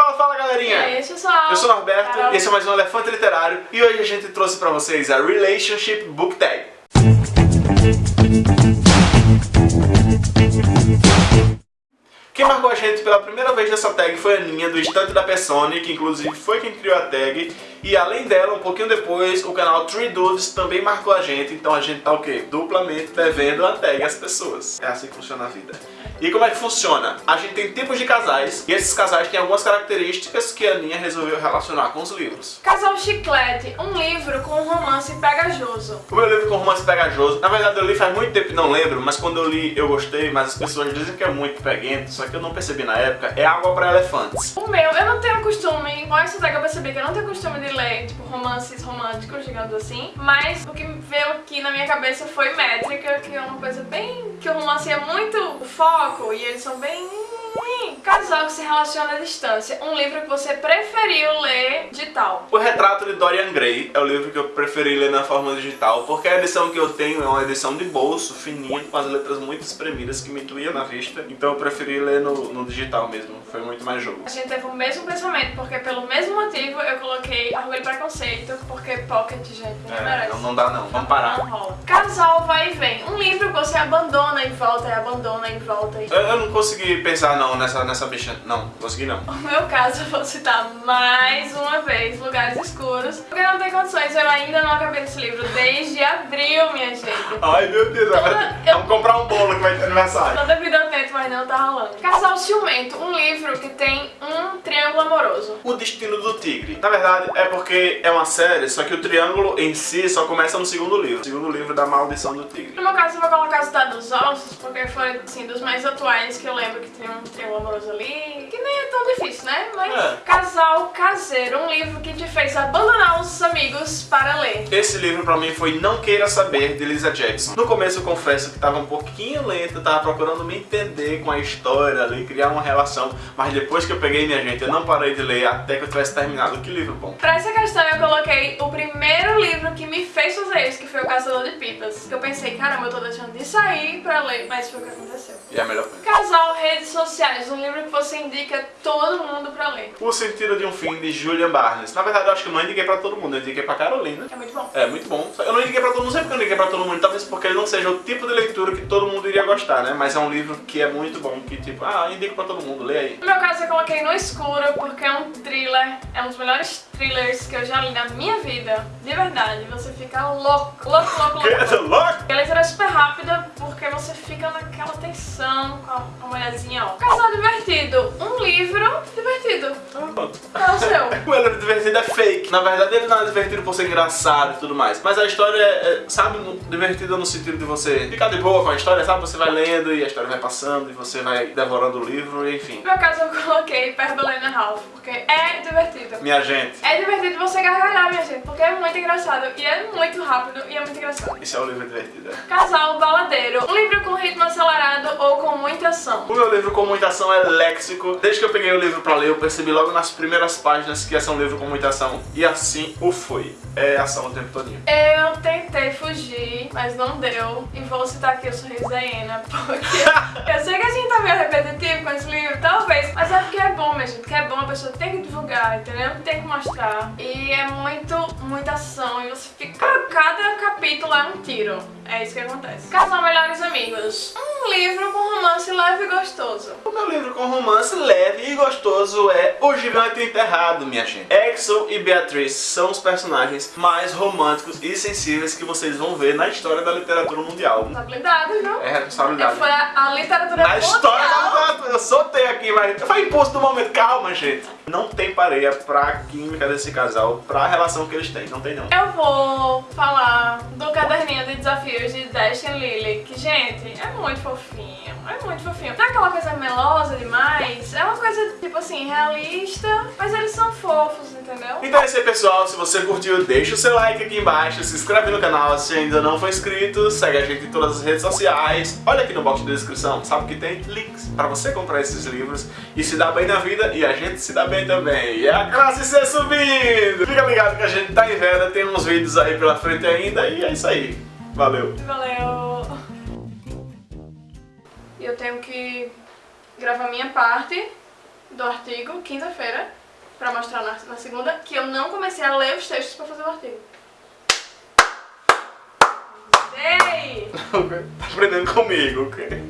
Fala, fala galerinha! E aí, pessoal? Eu sou o Norberto, esse é mais um Elefante Literário e hoje a gente trouxe pra vocês a Relationship Book Tag. Quem marcou a gente pela primeira vez nessa tag foi a Aninha, do Estante da Persone, que inclusive foi quem criou a tag. E além dela, um pouquinho depois, o canal Three Dudes também marcou a gente, então a gente tá o quê? Duplamente devendo a tag às pessoas. É assim que funciona a vida. E como é que funciona? A gente tem tipos de casais, e esses casais têm algumas características que a Aninha resolveu relacionar com os livros. Casal Chiclete, um livro com um romance pegajoso. O meu livro com romance pegajoso, na verdade eu li faz muito tempo e não lembro, mas quando eu li eu gostei, mas as pessoas dizem que é muito peguento, só que eu não percebi na época, é Água para Elefantes. O meu, eu não tenho costume, com essa tag eu percebi que eu não tenho costume de ler, tipo, romances românticos, digamos assim. Mas o que veio aqui na minha cabeça foi métrica, que é uma coisa bem... que o romance é muito foco e eles são bem... Casal que se relaciona à distância. Um livro que você preferiu ler digital. O Retrato de Dorian Gray é o livro que eu preferi ler na forma digital, porque a edição que eu tenho é uma edição de bolso, fininha, com as letras muito espremidas, que me doía na vista. Então eu preferi ler no, no digital mesmo, foi muito mais jogo. A gente teve o mesmo pensamento, porque pelo mesmo motivo eu coloquei Orgulho e Preconceito, porque Pocket, gente, não É, merece. não, não dá não, vamos parar. Não rola. Casal vai e vem. Um livro que você abandona e volta, e abandona e volta. E... Eu, eu não consegui pensar não nessa, nessa bicha, não, consegui não. No meu caso, eu vou citar mais uma vez Lugares Escuros, porque não tem condições, eu ainda não acabei esse livro desde abril, minha gente. Ai meu Deus, Toda- eu- vamos comprar um bolo que vai ter aniversário. Toda vida mas não tá rolando. Casal Ciumento, um livro que tem um triângulo amoroso. O Destino do Tigre. Na verdade, é porque é uma série, só que o triângulo em si só começa no segundo livro. O segundo livro da Maldição do Tigre. No meu caso, eu vou colocar Cidade dos Ossos, porque foi, assim, dos mais atuais que eu lembro que tem um triângulo amoroso ali, que difícil, né? Mas É. Casal Caseiro, um livro que te fez abandonar os amigos para ler. Esse livro pra mim foi Não Queira Saber, de Lisa Jackson. No começo eu confesso que tava um pouquinho lento, tava procurando me entender com a história ali, criar uma relação, mas depois que eu peguei, minha gente, eu não parei de ler até que eu tivesse terminado. Que livro bom. Pra essa questão, me fez fazer isso, que foi O Caçador de Pipas. Que eu pensei, caramba, eu tô deixando de sair pra ler, mas foi o que aconteceu. E é a melhor coisa. Casal Redes Sociais, um livro que você indica todo mundo pra ler. O Sentido de um Fim, de Julian Barnes. Na verdade, eu acho que eu não indiquei pra todo mundo, eu indiquei pra Carolina. É muito bom. É muito bom. Eu não indiquei pra todo mundo, não sei porque eu não indiquei pra todo mundo, talvez porque ele não seja o tipo de leitura que todo mundo iria gostar, né? Mas é um livro que é muito bom, que tipo, ah, indico pra todo mundo, lê aí. No meu caso, eu coloquei No Escuro porque é um thriller, é um dos melhores thrillers que eu já li na minha vida. De verdade, você fica louco, louco, louco, louco. Louco! A leitura é super rápida porque você fica naquela tensão com a mulherzinha, ó. Casal divertido, um livro divertido. Pronto. É o seu. O é divertido é fake. Na verdade, ele não é divertido por ser engraçado e tudo mais. Mas a história é, é, sabe, divertida no sentido de você ficar de boa com a história, sabe? Você vai lendo e a história vai passando e você vai devorando o livro, e enfim. No meu caso, eu coloquei Pergolena Ralph porque é divertido. Minha gente, É divertido você gargalhar, minha gente, porque é muito engraçado e é muito rápido e é muito engraçado. esse é o livro divertido. é. Casal Baladeiro, um livro com ritmo acelerado ou com muita ação. O meu livro com muita ação é léxico. Desde que eu peguei o livro pra ler, eu percebi logo nas primeiras páginas que ia ser um livro com muita ação. E assim o foi. É ação o tempo todinho. Eu tentei fugir, mas não deu. E vou citar aqui o Sorriso da Hiena, porque eu sei que a gente tá meio repetitivo com esse livro, talvez, mas é porque é bom, minha gente, que é bom, a pessoa tem que divulgar, entendeu? Tem que mostrar. E é muito, muita ação, e você fica... Cada capítulo é um tiro. É isso que acontece. Casal Melhores Amigos. Um livro com romance leve e gostoso. O meu livro com romance leve e gostoso é O Gigante Enterrado, minha gente. Exo e Beatriz são os personagens mais românticos e sensíveis que vocês vão ver na história da literatura mundial. Responsabilidade, viu? É responsabilidade. Foi a, literatura Na história da mundial. literatura, eu soltei aqui, mas foi impulso do momento. Calma, gente. Não tem pareia pra química desse casal, pra relação que eles têm. Não tem, não. Eu vou falar do caderninho de desafios de Destiny Lily, que, gente, é muito fofinho, é muito fofinho. Não é aquela coisa melosa demais, é uma coisa, tipo assim, realista, mas eles são fofos, entendeu? Então é isso aí, pessoal. Se você curtiu, deixa o seu like aqui embaixo, se inscreve no canal se ainda não for inscrito, segue a gente em todas as redes sociais. Olha aqui no box de descrição, sabe que tem links pra você comprar esses livros e se dar bem na vida e a gente se dá bem também. E a classe C subindo! Fica ligado que a gente tá em venda, tem uns vídeos aí pela frente ainda e é isso aí. Valeu! Valeu! Eu tenho que gravar minha parte do artigo, quinta-feira, pra mostrar na, na segunda, que eu não comecei a ler os textos pra fazer o artigo. Ei! tá aprendendo comigo, ok?